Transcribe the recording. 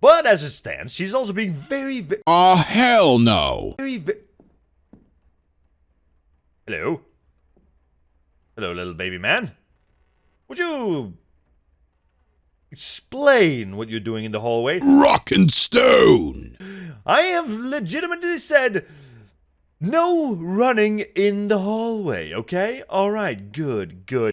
But as it stands, she's also being very, very, Ah, hell no. very, very. Hello? Hello, little baby man. Would you explain what you're doing in the hallway? Rock and stone. I have legitimately said no running in the hallway, okay? Alright, good, good.